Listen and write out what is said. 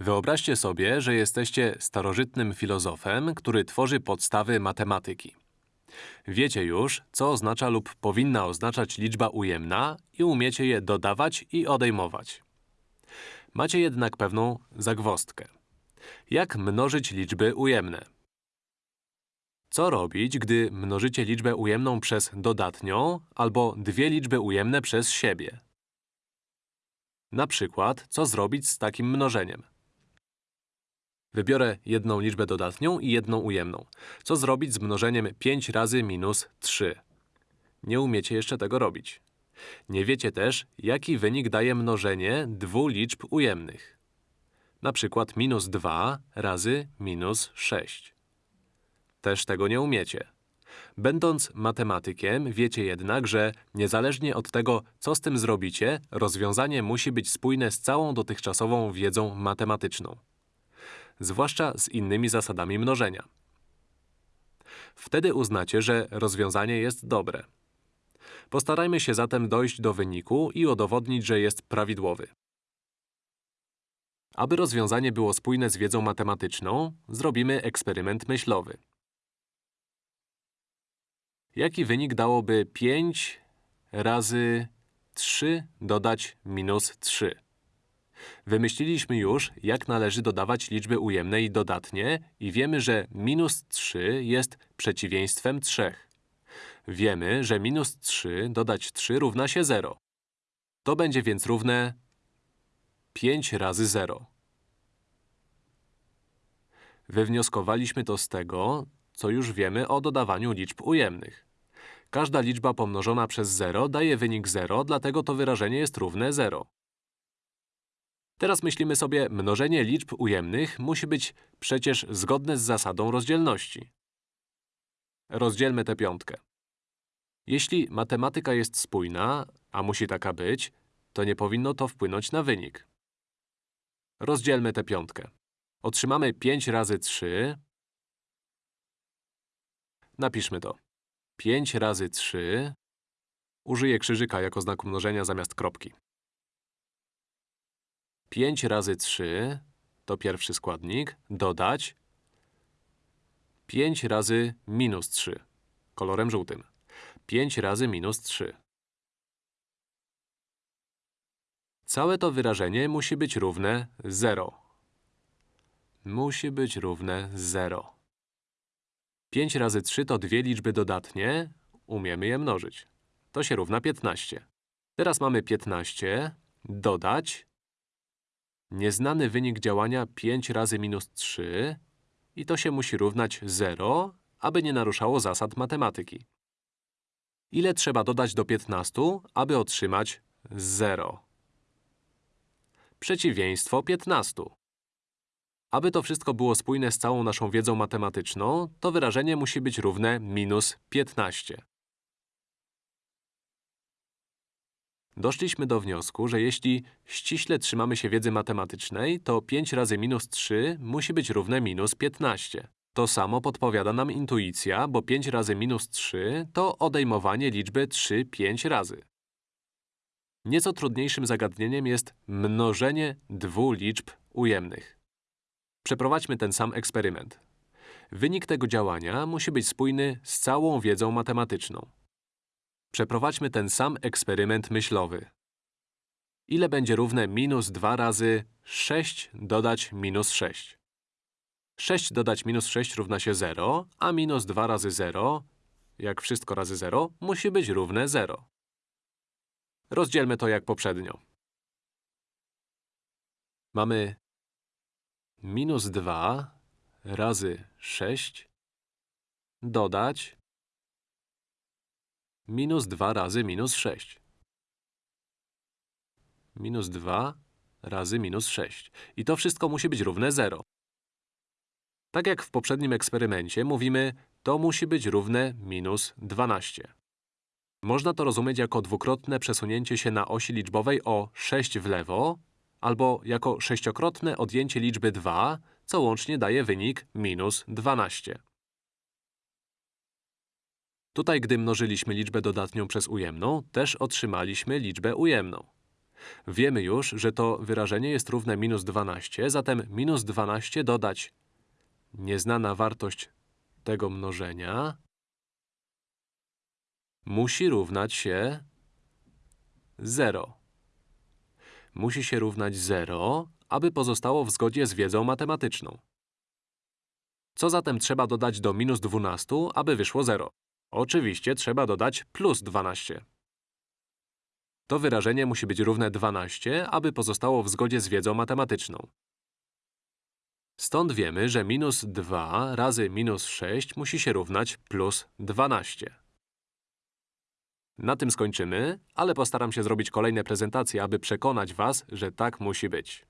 Wyobraźcie sobie, że jesteście starożytnym filozofem, który tworzy podstawy matematyki. Wiecie już, co oznacza lub powinna oznaczać liczba ujemna i umiecie je dodawać i odejmować. Macie jednak pewną zagwozdkę. Jak mnożyć liczby ujemne? Co robić, gdy mnożycie liczbę ujemną przez dodatnią albo dwie liczby ujemne przez siebie? Na przykład, co zrobić z takim mnożeniem? Wybiorę jedną liczbę dodatnią i jedną ujemną. Co zrobić z mnożeniem 5 razy minus 3? Nie umiecie jeszcze tego robić. Nie wiecie też, jaki wynik daje mnożenie dwóch liczb ujemnych. Na przykład minus 2 razy minus 6. Też tego nie umiecie. Będąc matematykiem, wiecie jednak, że niezależnie od tego, co z tym zrobicie, rozwiązanie musi być spójne z całą dotychczasową wiedzą matematyczną. Zwłaszcza z innymi zasadami mnożenia. Wtedy uznacie, że rozwiązanie jest dobre. Postarajmy się zatem dojść do wyniku i udowodnić, że jest prawidłowy. Aby rozwiązanie było spójne z wiedzą matematyczną, zrobimy eksperyment myślowy. Jaki wynik dałoby 5 razy 3 dodać minus 3? Wymyśliliśmy już, jak należy dodawać liczby ujemne i dodatnie i wiemy, że minus 3 jest przeciwieństwem 3. Wiemy, że minus 3 dodać 3 równa się 0. To będzie więc równe 5 razy 0. Wywnioskowaliśmy to z tego, co już wiemy o dodawaniu liczb ujemnych. Każda liczba pomnożona przez 0 daje wynik 0, dlatego to wyrażenie jest równe 0. Teraz myślimy sobie, mnożenie liczb ujemnych musi być przecież zgodne z zasadą rozdzielności. Rozdzielmy tę piątkę. Jeśli matematyka jest spójna, a musi taka być, to nie powinno to wpłynąć na wynik. Rozdzielmy tę piątkę. Otrzymamy 5 razy 3. Napiszmy to. 5 razy 3. Użyję krzyżyka jako znaku mnożenia zamiast kropki. 5 razy 3 to pierwszy składnik, dodać 5 razy minus 3, kolorem żółtym. 5 razy minus 3. Całe to wyrażenie musi być równe 0. Musi być równe 0. 5 razy 3 to dwie liczby dodatnie, umiemy je mnożyć. To się równa 15. Teraz mamy 15, dodać nieznany wynik działania 5 razy minus 3 i to się musi równać 0, aby nie naruszało zasad matematyki. Ile trzeba dodać do 15, aby otrzymać 0? Przeciwieństwo 15. Aby to wszystko było spójne z całą naszą wiedzą matematyczną, to wyrażenie musi być równe minus 15. Doszliśmy do wniosku, że jeśli ściśle trzymamy się wiedzy matematycznej, to 5 razy minus 3 musi być równe minus 15. To samo podpowiada nam intuicja, bo 5 razy minus 3 to odejmowanie liczby 3 5 razy. Nieco trudniejszym zagadnieniem jest mnożenie dwóch liczb ujemnych. Przeprowadźmy ten sam eksperyment. Wynik tego działania musi być spójny z całą wiedzą matematyczną. Przeprowadźmy ten sam eksperyment myślowy. Ile będzie równe minus 2 razy 6 dodać minus 6? 6 dodać minus 6 równa się 0, a minus 2 razy 0, jak wszystko razy 0, musi być równe 0. Rozdzielmy to jak poprzednio. Mamy minus 2 razy 6 dodać minus 2 razy minus 6. Minus 2 razy minus 6. I to wszystko musi być równe 0. Tak jak w poprzednim eksperymencie, mówimy, to musi być równe minus 12. Można to rozumieć jako dwukrotne przesunięcie się na osi liczbowej o 6 w lewo, albo jako sześciokrotne odjęcie liczby 2, co łącznie daje wynik minus 12. Tutaj, gdy mnożyliśmy liczbę dodatnią przez ujemną, też otrzymaliśmy liczbę ujemną. Wiemy już, że to wyrażenie jest równe minus 12, zatem minus 12 dodać nieznana wartość tego mnożenia musi równać się 0. Musi się równać 0, aby pozostało w zgodzie z wiedzą matematyczną. Co zatem trzeba dodać do minus 12, aby wyszło 0? Oczywiście trzeba dodać plus 12. To wyrażenie musi być równe 12, aby pozostało w zgodzie z wiedzą matematyczną. Stąd wiemy, że minus 2 razy minus 6 musi się równać plus 12. Na tym skończymy, ale postaram się zrobić kolejne prezentacje, aby przekonać was, że tak musi być.